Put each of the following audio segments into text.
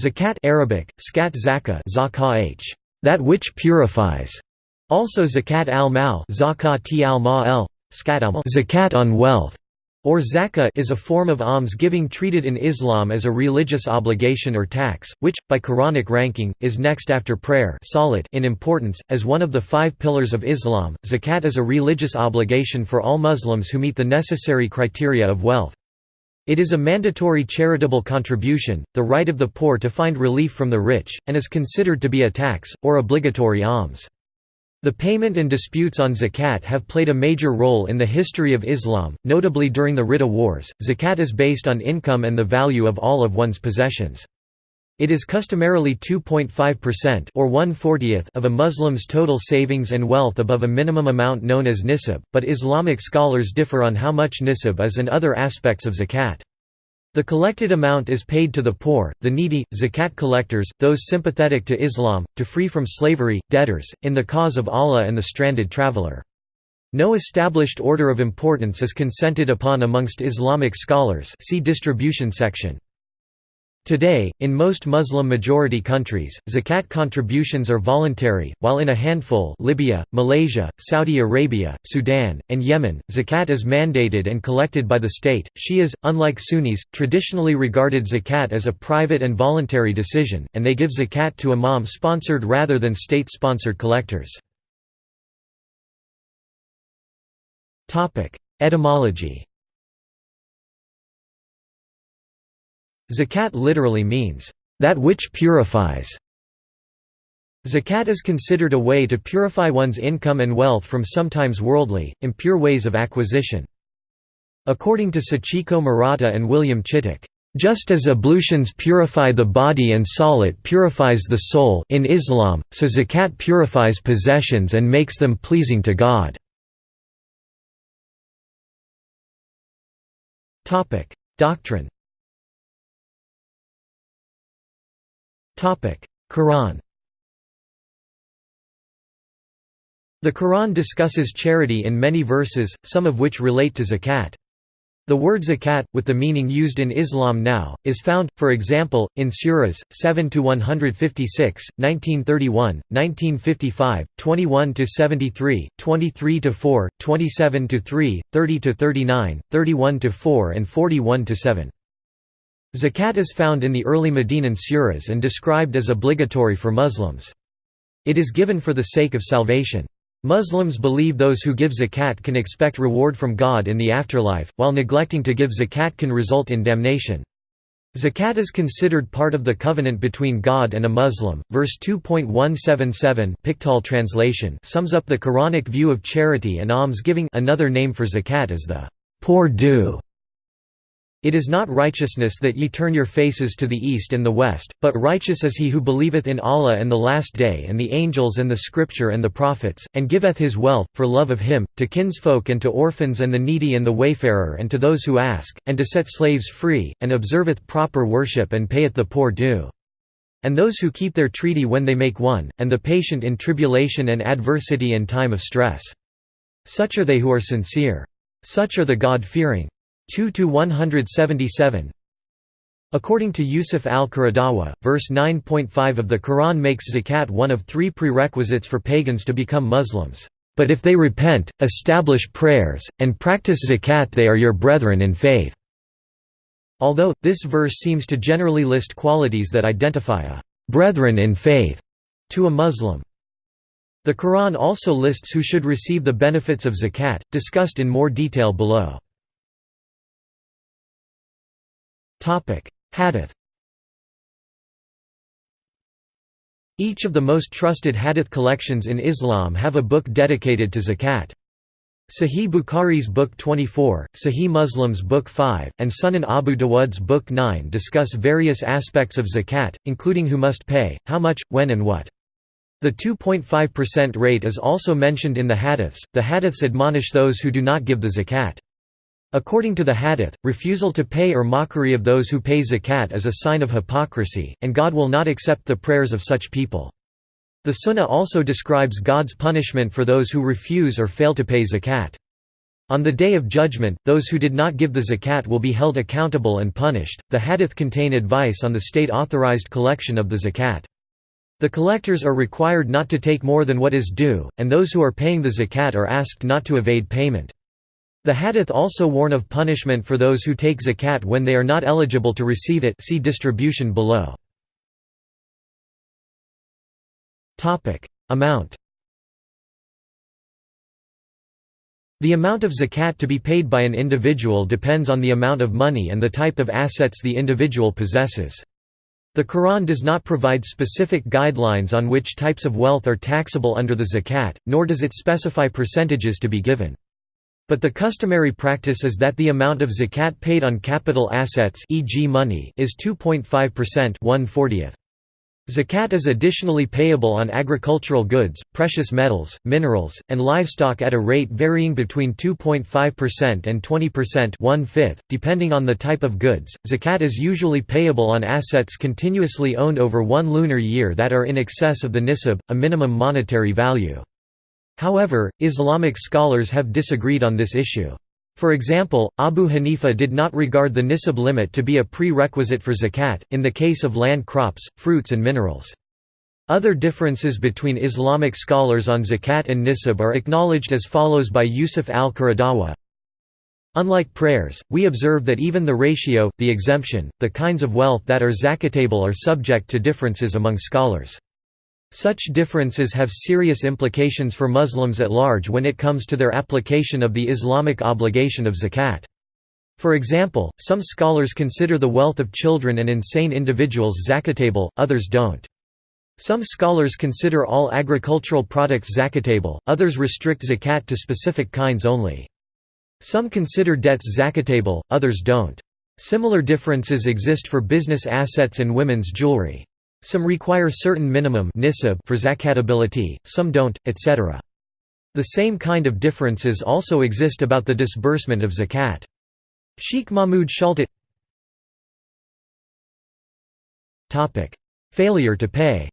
Zakat Arabic, skat zakah that which purifies, also zakat al-mal zakat al zakat on wealth, or zakah is a form of alms-giving treated in Islam as a religious obligation or tax, which, by Quranic ranking, is next after prayer in importance. As one of the five pillars of Islam, zakat is a religious obligation for all Muslims who meet the necessary criteria of wealth. It is a mandatory charitable contribution, the right of the poor to find relief from the rich, and is considered to be a tax, or obligatory alms. The payment and disputes on zakat have played a major role in the history of Islam, notably during the Ridda Wars. Zakat is based on income and the value of all of one's possessions. It is customarily 2.5% or 1/40th of a Muslim's total savings and wealth above a minimum amount known as nisab, but Islamic scholars differ on how much nisab is and other aspects of zakat. The collected amount is paid to the poor, the needy, zakat collectors, those sympathetic to Islam, to free from slavery, debtors, in the cause of Allah and the stranded traveler. No established order of importance is consented upon amongst Islamic scholars see distribution section. Today, in most Muslim-majority countries, zakat contributions are voluntary, while in a handful Libya, Malaysia, Saudi Arabia, Sudan, and Yemen, zakat is mandated and collected by the state. Shias, unlike Sunnis, traditionally regarded zakat as a private and voluntary decision, and they give zakat to imam-sponsored rather than state-sponsored collectors. Etymology Zakat literally means, "...that which purifies". Zakat is considered a way to purify one's income and wealth from sometimes worldly, impure ways of acquisition. According to Sachiko Murata and William Chittick, just as ablutions purify the body and salat purifies the soul in Islam, so zakat purifies possessions and makes them pleasing to God. Doctrine Quran The Quran discusses charity in many verses, some of which relate to zakat. The word zakat, with the meaning used in Islam now, is found, for example, in surahs 7 to 156, 1931, 1955, 21–73, 23 to 4, 27 to 3, 30 to 39, 31 to 4, and 41–7. Zakat is found in the early Medinan surahs and described as obligatory for Muslims. It is given for the sake of salvation. Muslims believe those who give zakat can expect reward from God in the afterlife, while neglecting to give zakat can result in damnation. Zakat is considered part of the covenant between God and a Muslim. Verse 2.177 Pickthall translation sums up the Quranic view of charity and alms-giving. Another name for zakat is the poor due it is not righteousness that ye turn your faces to the east and the west, but righteous is he who believeth in Allah and the Last Day and the angels and the Scripture and the prophets, and giveth his wealth, for love of him, to kinsfolk and to orphans and the needy and the wayfarer and to those who ask, and to set slaves free, and observeth proper worship and payeth the poor due. And those who keep their treaty when they make one, and the patient in tribulation and adversity and time of stress. Such are they who are sincere. Such are the God-fearing. 2–177 According to Yusuf al-Qaradawi, verse 9.5 of the Quran makes zakat one of three prerequisites for pagans to become Muslims. But if they repent, establish prayers, and practice zakat they are your brethren in faith." Although, this verse seems to generally list qualities that identify a «brethren in faith» to a Muslim. The Quran also lists who should receive the benefits of zakat, discussed in more detail below. Hadith Each of the most trusted hadith collections in Islam have a book dedicated to zakat. Sahih Bukhari's Book 24, Sahih Muslim's Book 5, and Sunan Abu Dawud's Book 9 discuss various aspects of zakat, including who must pay, how much, when and what. The 2.5% rate is also mentioned in the hadiths. The hadiths admonish those who do not give the zakat. According to the hadith, refusal to pay or mockery of those who pay zakat is a sign of hypocrisy, and God will not accept the prayers of such people. The Sunnah also describes God's punishment for those who refuse or fail to pay zakat. On the Day of Judgment, those who did not give the zakat will be held accountable and punished. The hadith contain advice on the state authorized collection of the zakat. The collectors are required not to take more than what is due, and those who are paying the zakat are asked not to evade payment. The hadith also warn of punishment for those who take zakat when they are not eligible to receive it see distribution below. Amount The amount of zakat to be paid by an individual depends on the amount of money and the type of assets the individual possesses. The Quran does not provide specific guidelines on which types of wealth are taxable under the zakat, nor does it specify percentages to be given. But the customary practice is that the amount of zakat paid on capital assets e.g. money is 2.5% 1/40th. Zakat is additionally payable on agricultural goods, precious metals, minerals, and livestock at a rate varying between 2.5% and 20% one-fifth, depending on the type of goods. Zakat is usually payable on assets continuously owned over one lunar year that are in excess of the nisab, a minimum monetary value. However, Islamic scholars have disagreed on this issue. For example, Abu Hanifa did not regard the nisab limit to be a prerequisite for zakat, in the case of land crops, fruits and minerals. Other differences between Islamic scholars on zakat and nisab are acknowledged as follows by Yusuf al-Qaradawi. Unlike prayers, we observe that even the ratio, the exemption, the kinds of wealth that are zakatable are subject to differences among scholars. Such differences have serious implications for Muslims at large when it comes to their application of the Islamic obligation of zakat. For example, some scholars consider the wealth of children and insane individuals zakatable, others don't. Some scholars consider all agricultural products zakatable, others restrict zakat to specific kinds only. Some consider debts zakatable, others don't. Similar differences exist for business assets and women's jewelry. Some require certain minimum for zakatability, some don't, etc. The same kind of differences also exist about the disbursement of zakat. Sheikh Mahmud Shaltut Failure to pay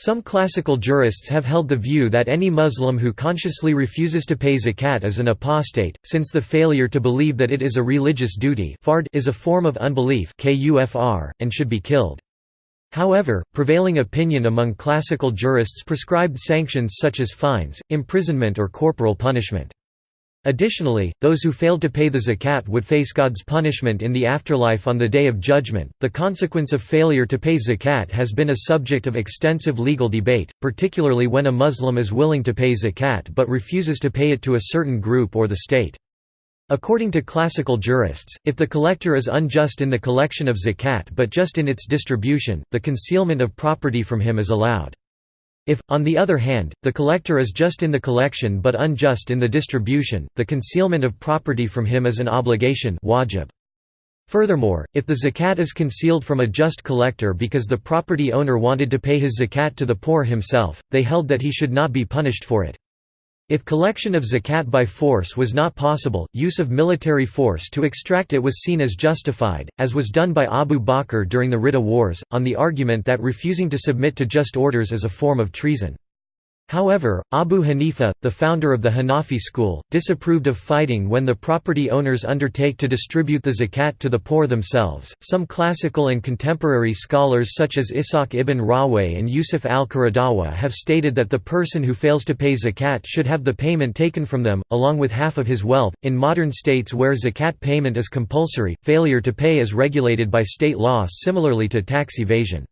Some classical jurists have held the view that any Muslim who consciously refuses to pay zakat is an apostate, since the failure to believe that it is a religious duty is a form of unbelief and should be killed. However, prevailing opinion among classical jurists prescribed sanctions such as fines, imprisonment or corporal punishment. Additionally, those who failed to pay the zakat would face God's punishment in the afterlife on the Day of Judgment. The consequence of failure to pay zakat has been a subject of extensive legal debate, particularly when a Muslim is willing to pay zakat but refuses to pay it to a certain group or the state. According to classical jurists, if the collector is unjust in the collection of zakat but just in its distribution, the concealment of property from him is allowed. If, on the other hand, the collector is just in the collection but unjust in the distribution, the concealment of property from him is an obligation wajib. Furthermore, if the zakat is concealed from a just collector because the property owner wanted to pay his zakat to the poor himself, they held that he should not be punished for it. If collection of zakat by force was not possible, use of military force to extract it was seen as justified, as was done by Abu Bakr during the Ridda Wars, on the argument that refusing to submit to just orders is a form of treason. However, Abu Hanifa, the founder of the Hanafi school, disapproved of fighting when the property owners undertake to distribute the zakat to the poor themselves. Some classical and contemporary scholars such as Ishaq ibn Rahwayh and Yusuf al-Qaradawi have stated that the person who fails to pay zakat should have the payment taken from them, along with half of his wealth. In modern states where zakat payment is compulsory, failure to pay is regulated by state law similarly to tax evasion.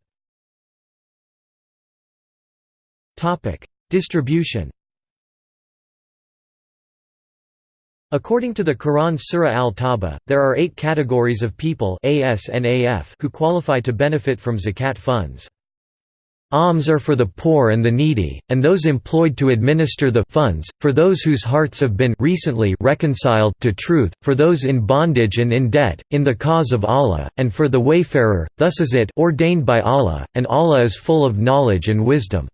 Distribution According to the Quran Surah Al-Tawbah, there are eight categories of people who qualify to benefit from zakat funds. Alms are for the poor and the needy, and those employed to administer the funds, for those whose hearts have been recently reconciled to truth, for those in bondage and in debt, in the cause of Allah, and for the wayfarer, thus is it ordained by Allah, and Allah is full of knowledge and wisdom.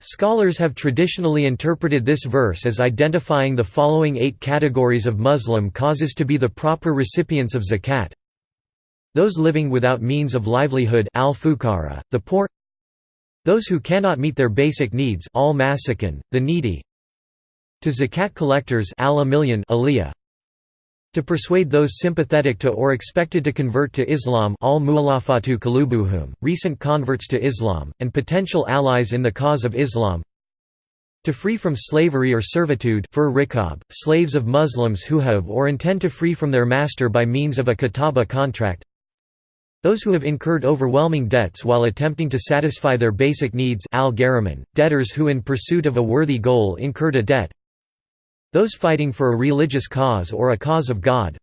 Scholars have traditionally interpreted this verse as identifying the following eight categories of Muslim causes to be the proper recipients of zakat. Those living without means of livelihood al the poor. Those who cannot meet their basic needs masakin, the needy. To zakat collectors al to persuade those sympathetic to or expected to convert to Islam al kalubuhum, recent converts to Islam, and potential allies in the cause of Islam. To free from slavery or servitude fur rikab, slaves of Muslims who have or intend to free from their master by means of a kataba contract. Those who have incurred overwhelming debts while attempting to satisfy their basic needs al debtors who in pursuit of a worthy goal incurred a debt those fighting for a religious cause or a cause of God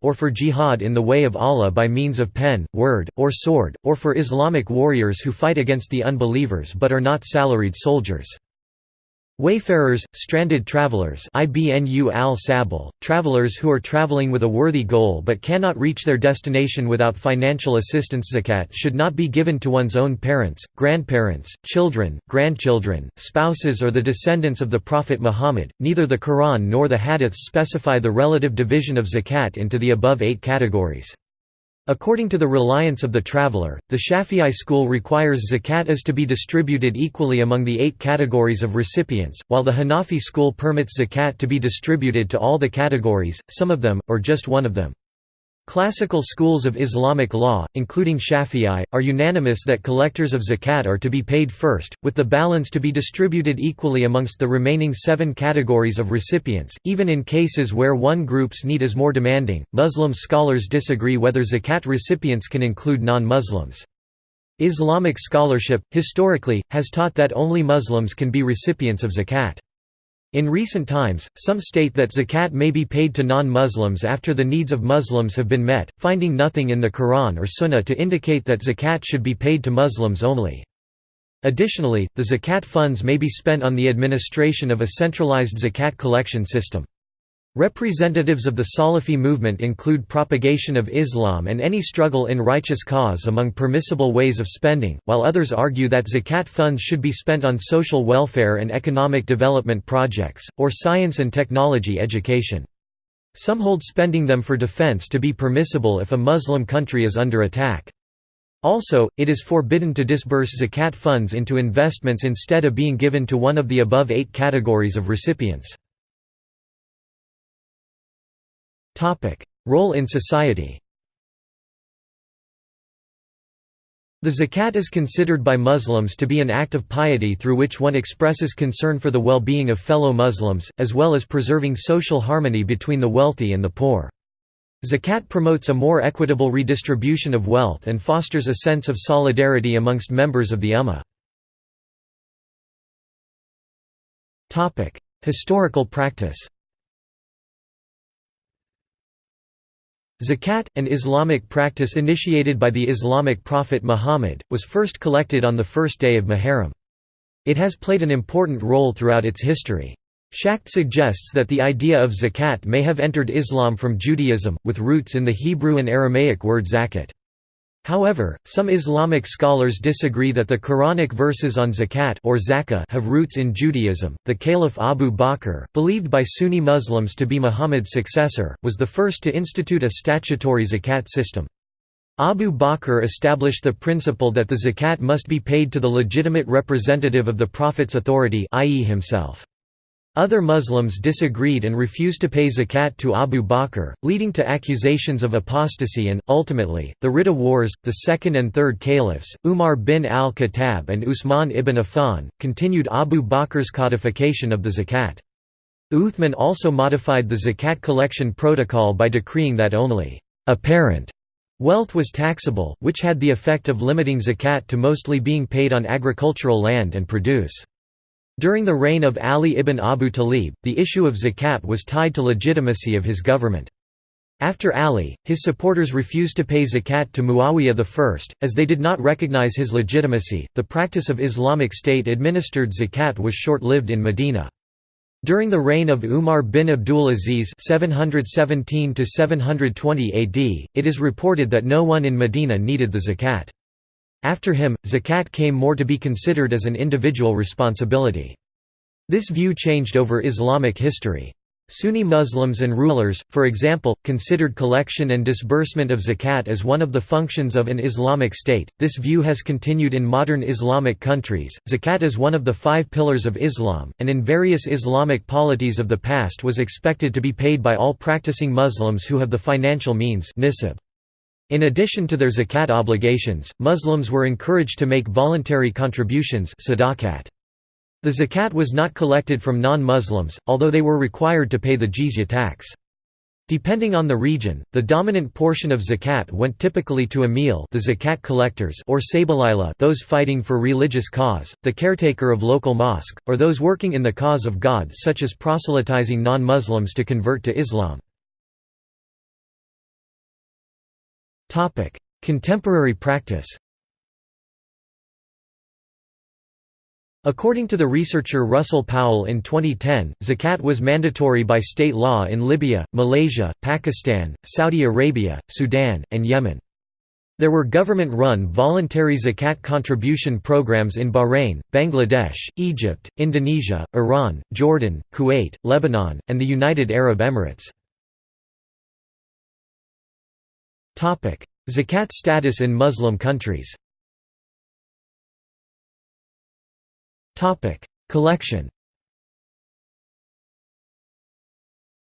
or for jihad in the way of Allah by means of pen, word, or sword, or for Islamic warriors who fight against the unbelievers but are not salaried soldiers. Wayfarers, stranded travelers IBNU al travelers who are traveling with a worthy goal but cannot reach their destination without financial assistance Zakat should not be given to one's own parents, grandparents, children, grandchildren, spouses or the descendants of the Prophet Muhammad. Neither the Quran nor the Hadiths specify the relative division of Zakat into the above eight categories. According to the reliance of the traveler, the Shafi'i school requires zakat is to be distributed equally among the eight categories of recipients, while the Hanafi school permits zakat to be distributed to all the categories, some of them, or just one of them. Classical schools of Islamic law, including Shafi'i, are unanimous that collectors of zakat are to be paid first, with the balance to be distributed equally amongst the remaining seven categories of recipients, even in cases where one group's need is more demanding. Muslim scholars disagree whether zakat recipients can include non Muslims. Islamic scholarship, historically, has taught that only Muslims can be recipients of zakat. In recent times, some state that zakat may be paid to non-Muslims after the needs of Muslims have been met, finding nothing in the Quran or Sunnah to indicate that zakat should be paid to Muslims only. Additionally, the zakat funds may be spent on the administration of a centralized zakat collection system. Representatives of the Salafi movement include propagation of Islam and any struggle in righteous cause among permissible ways of spending, while others argue that zakat funds should be spent on social welfare and economic development projects, or science and technology education. Some hold spending them for defense to be permissible if a Muslim country is under attack. Also, it is forbidden to disburse zakat funds into investments instead of being given to one of the above eight categories of recipients. Role in society The zakat is considered by Muslims to be an act of piety through which one expresses concern for the well-being of fellow Muslims, as well as preserving social harmony between the wealthy and the poor. Zakat promotes a more equitable redistribution of wealth and fosters a sense of solidarity amongst members of the Ummah. Historical practice Zakat, an Islamic practice initiated by the Islamic prophet Muhammad, was first collected on the first day of Muharram. It has played an important role throughout its history. Schacht suggests that the idea of zakat may have entered Islam from Judaism, with roots in the Hebrew and Aramaic word zakat. However, some Islamic scholars disagree that the Quranic verses on zakat or zakah have roots in Judaism. The Caliph Abu Bakr, believed by Sunni Muslims to be Muhammad's successor, was the first to institute a statutory zakat system. Abu Bakr established the principle that the zakat must be paid to the legitimate representative of the Prophet's authority i.e. himself. Other Muslims disagreed and refused to pay zakat to Abu Bakr, leading to accusations of apostasy and, ultimately, the Ridda Wars. The second and third caliphs, Umar bin al-Khattab and Usman ibn Affan, continued Abu Bakr's codification of the zakat. Uthman also modified the zakat collection protocol by decreeing that only apparent wealth was taxable, which had the effect of limiting zakat to mostly being paid on agricultural land and produce. During the reign of Ali ibn Abu Talib, the issue of zakat was tied to legitimacy of his government. After Ali, his supporters refused to pay zakat to Muawiyah I, as they did not recognize his legitimacy. The practice of Islamic State administered zakat was short lived in Medina. During the reign of Umar bin Abdul Aziz (717–720 AD), it is reported that no one in Medina needed the zakat. After him, zakat came more to be considered as an individual responsibility. This view changed over Islamic history. Sunni Muslims and rulers, for example, considered collection and disbursement of zakat as one of the functions of an Islamic state. This view has continued in modern Islamic countries. Zakat is one of the five pillars of Islam, and in various Islamic polities of the past was expected to be paid by all practicing Muslims who have the financial means nisab. In addition to their zakat obligations, Muslims were encouraged to make voluntary contributions sadaqat. The zakat was not collected from non-Muslims, although they were required to pay the jizya tax. Depending on the region, the dominant portion of zakat went typically to amil the zakat collectors or sabilila those fighting for religious cause, the caretaker of local mosque, or those working in the cause of God such as proselytizing non-Muslims to convert to Islam. Contemporary practice According to the researcher Russell Powell in 2010, zakat was mandatory by state law in Libya, Malaysia, Pakistan, Saudi Arabia, Sudan, and Yemen. There were government-run voluntary zakat contribution programs in Bahrain, Bangladesh, Egypt, Indonesia, Iran, Jordan, Kuwait, Lebanon, and the United Arab Emirates. Zakat status in Muslim countries Collection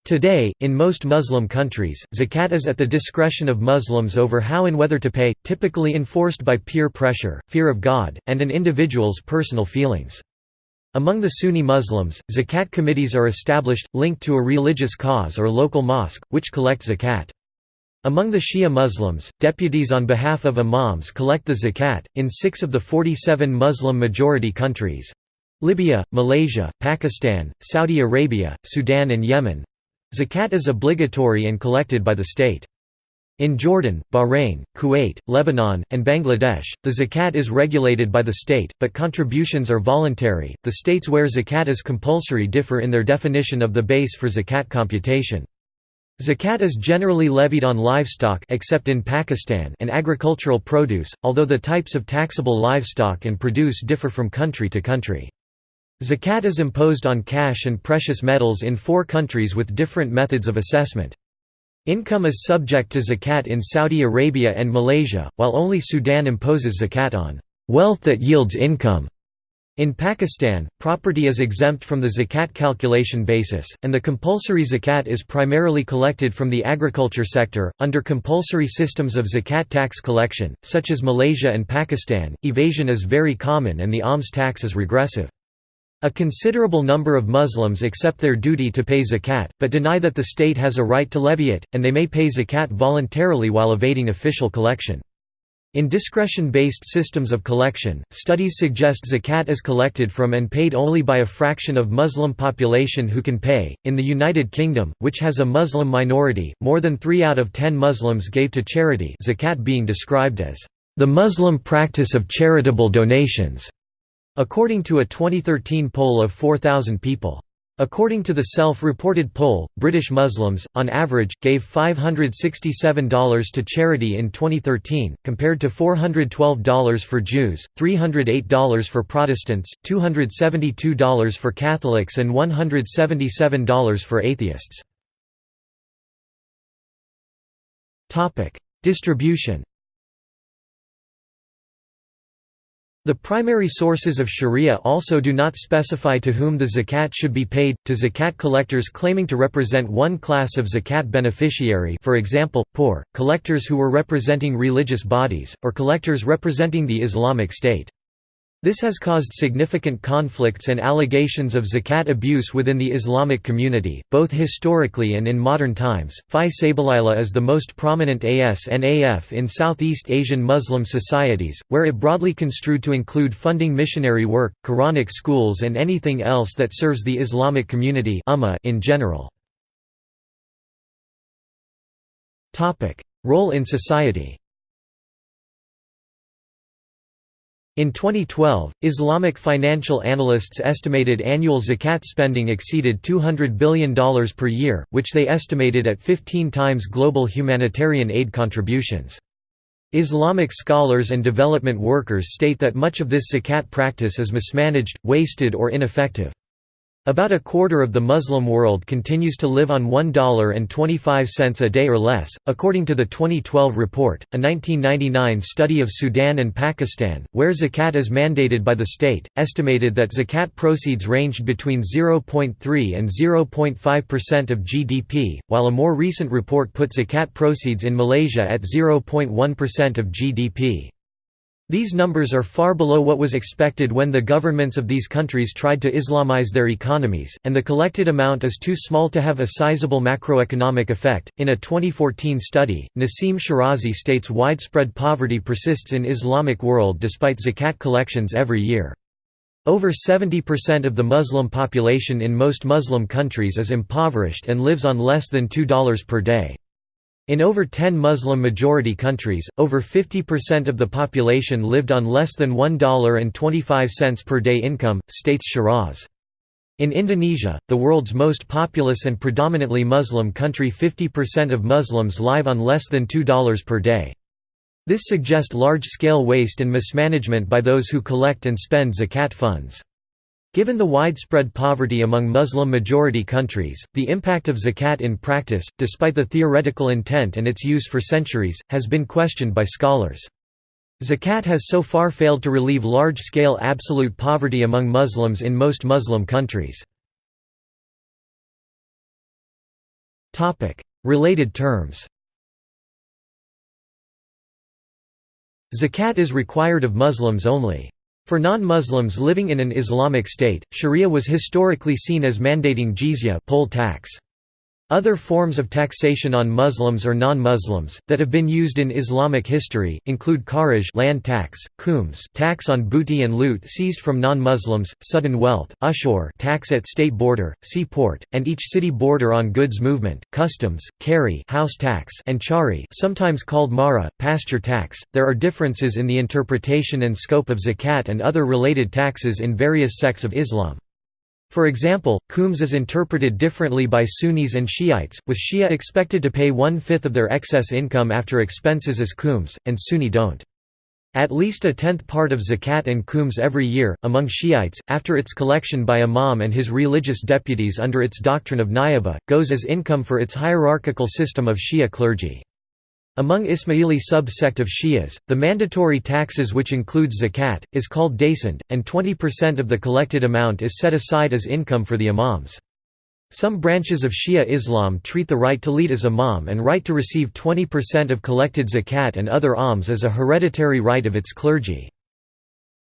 Today, in most Muslim countries, zakat is at the discretion of Muslims over how and whether to pay, typically enforced by peer pressure, fear of God, and an individual's personal feelings. Among the Sunni Muslims, zakat committees are established, linked to a religious cause or local mosque, which collect zakat. Among the Shia Muslims, deputies on behalf of imams collect the zakat. In six of the 47 Muslim majority countries Libya, Malaysia, Pakistan, Saudi Arabia, Sudan, and Yemen zakat is obligatory and collected by the state. In Jordan, Bahrain, Kuwait, Lebanon, and Bangladesh, the zakat is regulated by the state, but contributions are voluntary. The states where zakat is compulsory differ in their definition of the base for zakat computation. Zakat is generally levied on livestock except in Pakistan and agricultural produce, although the types of taxable livestock and produce differ from country to country. Zakat is imposed on cash and precious metals in four countries with different methods of assessment. Income is subject to zakat in Saudi Arabia and Malaysia, while only Sudan imposes zakat on wealth that yields income. In Pakistan, property is exempt from the zakat calculation basis, and the compulsory zakat is primarily collected from the agriculture sector. Under compulsory systems of zakat tax collection, such as Malaysia and Pakistan, evasion is very common and the alms tax is regressive. A considerable number of Muslims accept their duty to pay zakat, but deny that the state has a right to levy it, and they may pay zakat voluntarily while evading official collection. In discretion-based systems of collection, studies suggest zakat is collected from and paid only by a fraction of Muslim population who can pay. In the United Kingdom, which has a Muslim minority, more than 3 out of 10 Muslims gave to charity, zakat being described as the Muslim practice of charitable donations, according to a 2013 poll of 4,000 people. According to the self-reported poll, British Muslims, on average, gave $567 to charity in 2013, compared to $412 for Jews, $308 for Protestants, $272 for Catholics and $177 for atheists. Distribution The primary sources of sharia also do not specify to whom the zakat should be paid, to zakat collectors claiming to represent one class of zakat beneficiary for example, poor, collectors who were representing religious bodies, or collectors representing the Islamic State. This has caused significant conflicts and allegations of zakat abuse within the Islamic community, both historically and in modern times. Fi Sabilillah is the most prominent ASNAF in Southeast Asian Muslim societies, where it broadly construed to include funding missionary work, Quranic schools, and anything else that serves the Islamic community in general. Role in society In 2012, Islamic financial analysts estimated annual zakat spending exceeded $200 billion per year, which they estimated at 15 times global humanitarian aid contributions. Islamic scholars and development workers state that much of this zakat practice is mismanaged, wasted or ineffective. About a quarter of the Muslim world continues to live on $1.25 a day or less, according to the 2012 report. A 1999 study of Sudan and Pakistan, where zakat is mandated by the state, estimated that zakat proceeds ranged between 0.3 and 0.5% of GDP, while a more recent report put zakat proceeds in Malaysia at 0.1% of GDP. These numbers are far below what was expected when the governments of these countries tried to Islamize their economies, and the collected amount is too small to have a sizable macroeconomic effect. In a 2014 study, Nassim Shirazi states widespread poverty persists in Islamic world despite zakat collections every year. Over 70% of the Muslim population in most Muslim countries is impoverished and lives on less than $2 per day. In over 10 Muslim-majority countries, over 50% of the population lived on less than $1.25 per day income, states Shiraz. In Indonesia, the world's most populous and predominantly Muslim country 50% of Muslims live on less than $2 per day. This suggests large-scale waste and mismanagement by those who collect and spend zakat funds. Given the widespread poverty among Muslim-majority countries, the impact of zakat in practice, despite the theoretical intent and its use for centuries, has been questioned by scholars. Zakat has so far failed to relieve large-scale absolute poverty among Muslims in most Muslim countries. Related terms Zakat is required of Muslims only. For non-Muslims living in an Islamic state, sharia was historically seen as mandating jizya poll tax. Other forms of taxation on Muslims or non-Muslims, that have been used in Islamic history, include kharaj land tax, khums tax on booty and loot seized from non-Muslims, sudden wealth, ushur tax at state border, seaport, and each city border on goods movement, customs, kari house tax and chari sometimes called mara, pasture tax. There are differences in the interpretation and scope of zakat and other related taxes in various sects of Islam. For example, khums is interpreted differently by Sunnis and Shiites, with Shia expected to pay one-fifth of their excess income after expenses as khums, and Sunni don't. At least a tenth part of zakat and khums every year, among Shiites, after its collection by imam and his religious deputies under its doctrine of niyaba, goes as income for its hierarchical system of Shia clergy. Among Ismaili sub-sect of Shias, the mandatory taxes which includes zakat, is called dasand, and 20% of the collected amount is set aside as income for the imams. Some branches of Shia Islam treat the right to lead as imam and right to receive 20% of collected zakat and other alms as a hereditary right of its clergy.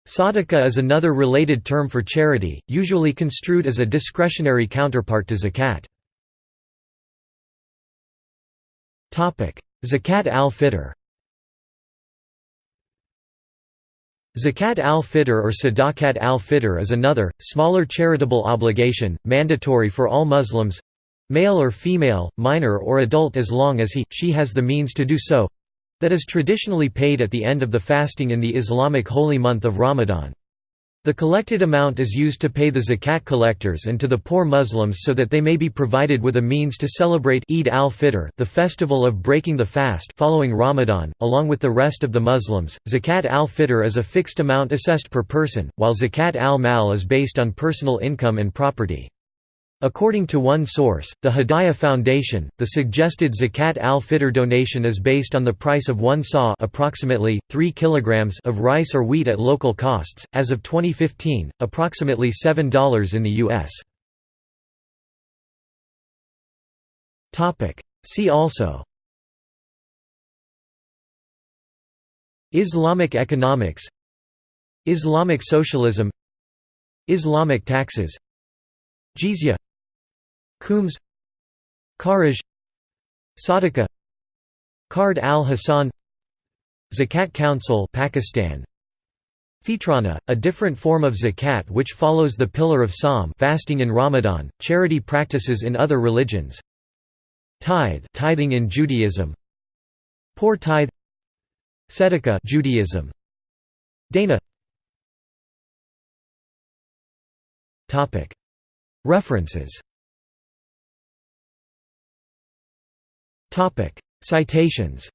Sadaqah is another related term for charity, usually construed as a discretionary counterpart to zakat. Zakat al-Fitr Zakat al-Fitr or Sadaqat al-Fitr is another, smaller charitable obligation, mandatory for all Muslims—male or female, minor or adult as long as he, she has the means to do so—that is traditionally paid at the end of the fasting in the Islamic holy month of Ramadan. The collected amount is used to pay the zakat collectors and to the poor Muslims so that they may be provided with a means to celebrate Eid al-Fitr, the festival of breaking the fast following Ramadan, along with the rest of the Muslims. Zakat al-Fitr is a fixed amount assessed per person, while zakat al-mal is based on personal income and property. According to one source, the Hidaya Foundation, the suggested zakat al-fitr donation is based on the price of one saw approximately 3 kilograms of rice or wheat at local costs, as of 2015, approximately $7 in the U.S. See also Islamic economics Islamic socialism Islamic taxes Jizya Khums Kharaj Sadaqah Qard al-Hassan Zakat Council Pakistan. Fitrana, a different form of zakat which follows the pillar of Sawm fasting in Ramadan, charity practices in other religions. Tithe tithing in Judaism. Poor tithe. Tzedakah Judaism. Dana. References Topic: Citations.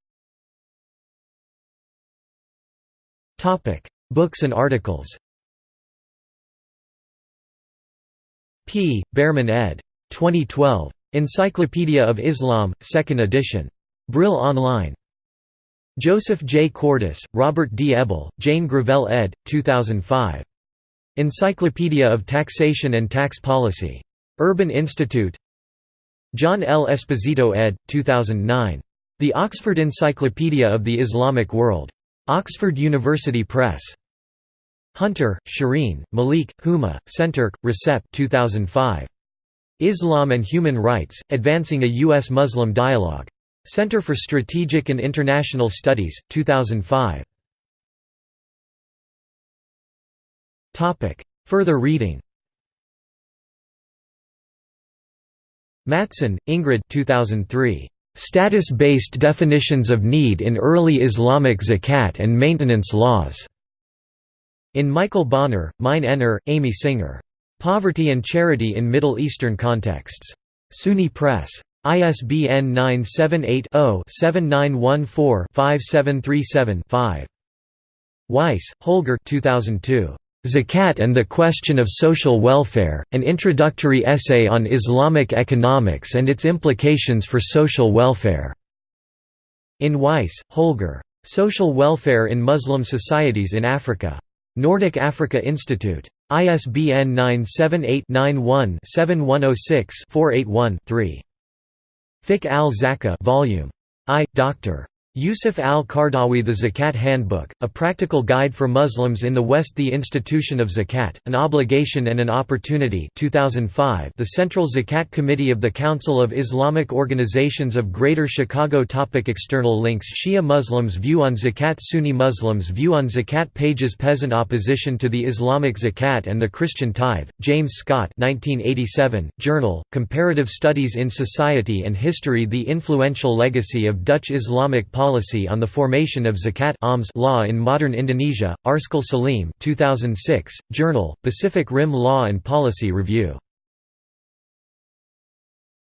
Topic: Books and articles. P. Bearman ed. 2012. Encyclopedia of Islam, 2nd edition. Brill Online. Joseph J. Cordes, Robert D. Ebel, Jane Gravelle ed. 2005. Encyclopedia of Taxation and Tax Policy. Urban Institute John L. Esposito ed. 2009. The Oxford Encyclopedia of the Islamic World. Oxford University Press. Hunter, Shireen, Malik, Huma, Senturk, Recep 2005. Islam and Human Rights, Advancing a U.S. Muslim Dialogue. Center for Strategic and International Studies, 2005. Further reading Mattsson, Ingrid 2003. Status-based definitions of need in early Islamic zakat and maintenance laws. In Michael Bonner, Mine Ener, Amy Singer. Poverty and Charity in Middle Eastern Contexts. SUNY Press. ISBN 978 0 7914 5737 5. Weiss, Holger 2002. Zakat and the Question of Social Welfare, an introductory essay on Islamic economics and its implications for social welfare. In Weiss, Holger. Social Welfare in Muslim Societies in Africa. Nordic Africa Institute. ISBN 978 91 7106 481 3. Fiqh al-Zakah Volume I, Dr. Yusuf al-Qaradawi The Zakat Handbook, a practical guide for Muslims in the West The Institution of Zakat, An Obligation and an Opportunity 2005 The Central Zakat Committee of the Council of Islamic Organizations of Greater Chicago Topic External links Shia Muslims' view on Zakat Sunni Muslims' view on Zakat Pages Peasant opposition to the Islamic Zakat and the Christian Tithe, James Scott 1987, Journal, Comparative Studies in Society and History The influential legacy of Dutch Islamic policy policy on the formation of zakat alms law in modern Indonesia, Arskal Salim 2006, Journal, Pacific Rim Law and Policy Review